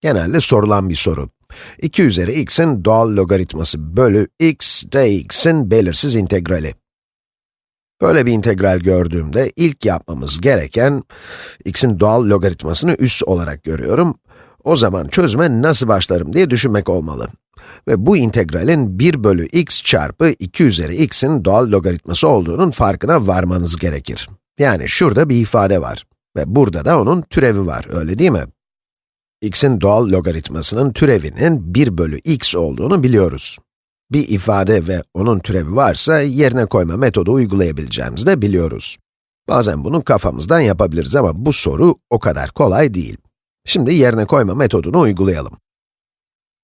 Genelde sorulan bir soru. 2 üzeri x'in doğal logaritması bölü x dx'in belirsiz integrali. Böyle bir integral gördüğümde ilk yapmamız gereken, x'in doğal logaritmasını üs olarak görüyorum. O zaman çözüme nasıl başlarım diye düşünmek olmalı. Ve bu integralin 1 bölü x çarpı 2 üzeri x'in doğal logaritması olduğunun farkına varmanız gerekir. Yani şurada bir ifade var. Ve burada da onun türevi var, öyle değil mi? X'in doğal logaritmasının türevinin 1 bölü x olduğunu biliyoruz. Bir ifade ve onun türevi varsa yerine koyma metodu uygulayabileceğimizi de biliyoruz. Bazen bunu kafamızdan yapabiliriz ama bu soru o kadar kolay değil. Şimdi yerine koyma metodunu uygulayalım.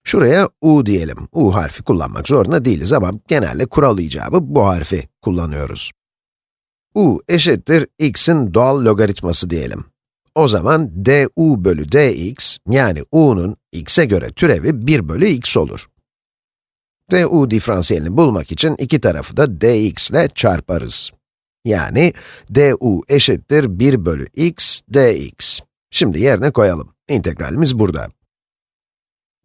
Şuraya u diyelim. u harfi kullanmak zorunda değiliz ama genelde kural icabı bu harfi kullanıyoruz. u eşittir x'in doğal logaritması diyelim. O zaman du bölü dx, yani u'nun x'e göre türevi 1 bölü x olur. du diferansiyelini bulmak için iki tarafı da dx ile çarparız. Yani du eşittir 1 bölü x dx. Şimdi yerine koyalım. İntegralimiz burada.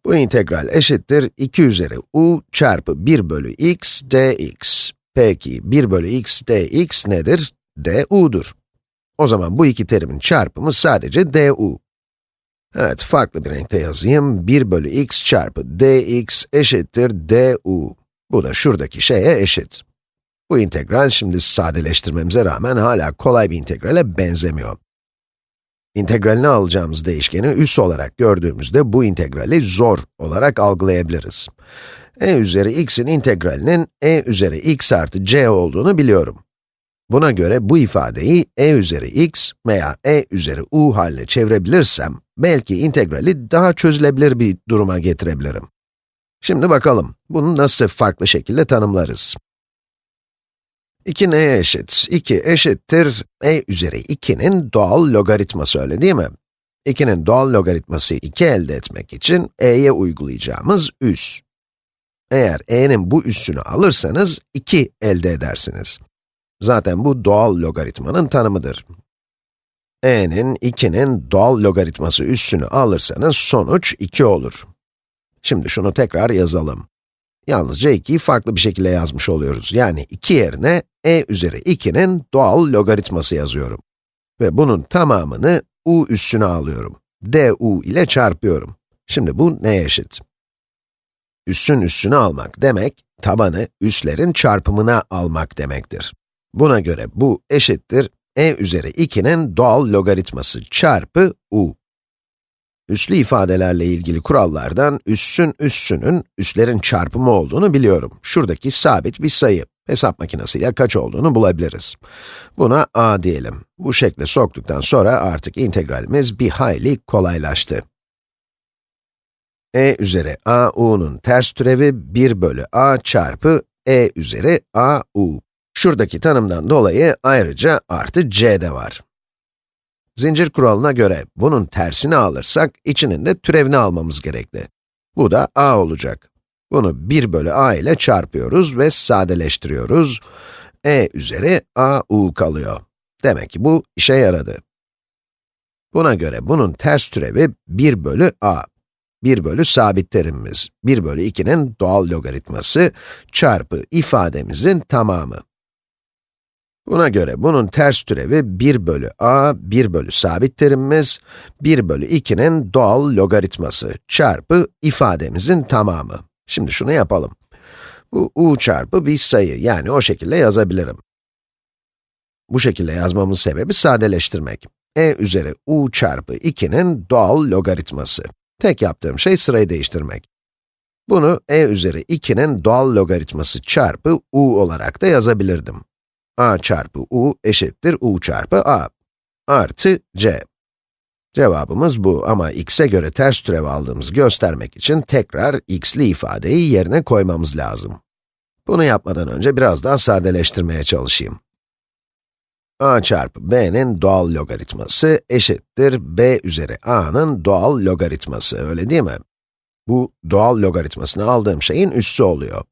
Bu integral eşittir 2 üzeri u çarpı 1 bölü x dx. Peki 1 bölü x dx nedir? du'dur. O zaman bu iki terimin çarpımı sadece du. Evet, farklı bir renkte yazayım. 1 bölü x çarpı dx eşittir du. Bu da şuradaki şeye eşit. Bu integral şimdi sadeleştirmemize rağmen hala kolay bir integrale benzemiyor. İntegralini alacağımız değişkeni üs olarak gördüğümüzde bu integrali zor olarak algılayabiliriz. e üzeri x'in integralinin e üzeri x artı c olduğunu biliyorum. Buna göre bu ifadeyi e üzeri x veya e üzeri u haline çevirebilirsem, belki integrali daha çözülebilir bir duruma getirebilirim. Şimdi bakalım, bunu nasıl farklı şekilde tanımlarız? 2 neye eşit? 2 eşittir e üzeri 2'nin doğal logaritması öyle değil mi? 2'nin doğal logaritması 2 elde etmek için e'ye uygulayacağımız üs. Eğer e'nin bu üssünü alırsanız 2 elde edersiniz. Zaten bu doğal logaritmanın tanımıdır. e'nin 2'nin doğal logaritması üssünü alırsanız sonuç 2 olur. Şimdi şunu tekrar yazalım. Yalnızca 2'yi farklı bir şekilde yazmış oluyoruz. Yani 2 yerine e üzeri 2'nin doğal logaritması yazıyorum. Ve bunun tamamını u üssüne alıyorum. du ile çarpıyorum. Şimdi bu neye eşit? Üssün üssünü almak demek, tabanı üslerin çarpımına almak demektir. Buna göre bu eşittir e üzeri 2'nin doğal logaritması çarpı u. Üslü ifadelerle ilgili kurallardan üssün üssünün üslerin çarpımı olduğunu biliyorum. Şuradaki sabit bir sayı. Hesap makinesiyle kaç olduğunu bulabiliriz. Buna a diyelim. Bu şekle soktuktan sonra artık integralimiz bir hayli kolaylaştı. e üzeri a u'nun ters türevi 1 bölü a çarpı e üzeri a u. Şuradaki tanımdan dolayı ayrıca artı c de var. Zincir kuralına göre bunun tersini alırsak, içinin de türevini almamız gerekli. Bu da a olacak. Bunu 1 bölü a ile çarpıyoruz ve sadeleştiriyoruz. e üzeri a u kalıyor. Demek ki bu işe yaradı. Buna göre bunun ters türevi 1 bölü a. 1 bölü sabit terimimiz, 1 bölü 2'nin doğal logaritması çarpı ifademizin tamamı. Buna göre bunun ters türevi 1 bölü a, 1 bölü sabit terimimiz, 1 bölü 2'nin doğal logaritması çarpı ifademizin tamamı. Şimdi şunu yapalım. Bu u çarpı bir sayı, yani o şekilde yazabilirim. Bu şekilde yazmamın sebebi sadeleştirmek. e üzeri u çarpı 2'nin doğal logaritması. Tek yaptığım şey sırayı değiştirmek. Bunu e üzeri 2'nin doğal logaritması çarpı u olarak da yazabilirdim a çarpı u eşittir u çarpı a artı c. Cevabımız bu ama x'e göre ters türev aldığımızı göstermek için tekrar x'li ifadeyi yerine koymamız lazım. Bunu yapmadan önce biraz daha sadeleştirmeye çalışayım. a çarpı b'nin doğal logaritması eşittir b üzeri a'nın doğal logaritması, öyle değil mi? Bu doğal logaritmasını aldığım şeyin üssü oluyor.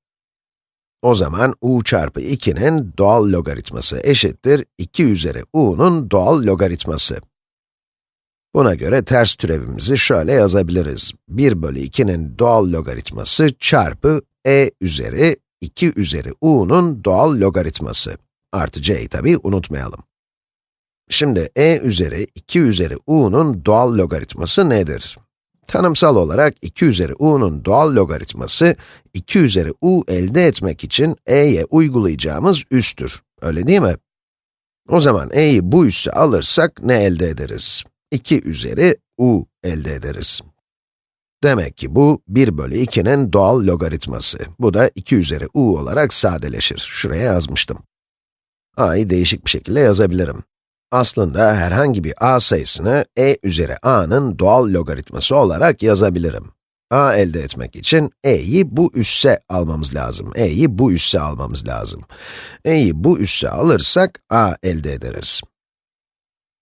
O zaman u çarpı 2'nin doğal logaritması eşittir 2 üzeri u'nun doğal logaritması. Buna göre ters türevimizi şöyle yazabiliriz. 1 bölü 2'nin doğal logaritması çarpı e üzeri 2 üzeri u'nun doğal logaritması. Artı c'yi tabi unutmayalım. Şimdi e üzeri 2 üzeri u'nun doğal logaritması nedir? Tanımsal olarak 2 üzeri u'nun doğal logaritması, 2 üzeri u elde etmek için e'ye uygulayacağımız üstür. Öyle değil mi? O zaman e'yi bu üsse alırsak ne elde ederiz? 2 üzeri u elde ederiz. Demek ki bu 1 bölü 2'nin doğal logaritması. Bu da 2 üzeri u olarak sadeleşir. Şuraya yazmıştım. a'yı değişik bir şekilde yazabilirim. Aslında herhangi bir a sayısını e üzeri a'nın doğal logaritması olarak yazabilirim. a elde etmek için e'yi bu üsse almamız lazım. e'yi bu üsse almamız lazım. e'yi bu üsse alırsak a elde ederiz.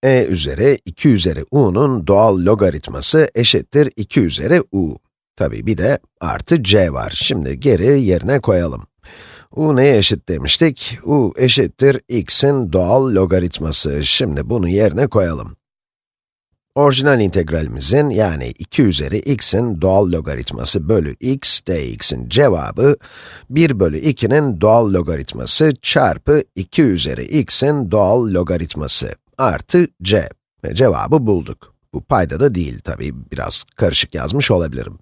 e üzeri 2 üzeri u'nun doğal logaritması eşittir 2 üzeri u. Tabii bir de artı c var. Şimdi geri yerine koyalım u neye eşit demiştik? u eşittir x'in doğal logaritması. Şimdi bunu yerine koyalım. Orijinal integralimizin yani 2 üzeri x'in doğal logaritması bölü x dx'in cevabı 1 bölü 2'nin doğal logaritması çarpı 2 üzeri x'in doğal logaritması artı c. Ve cevabı bulduk. Bu payda da değil tabii, biraz karışık yazmış olabilirim.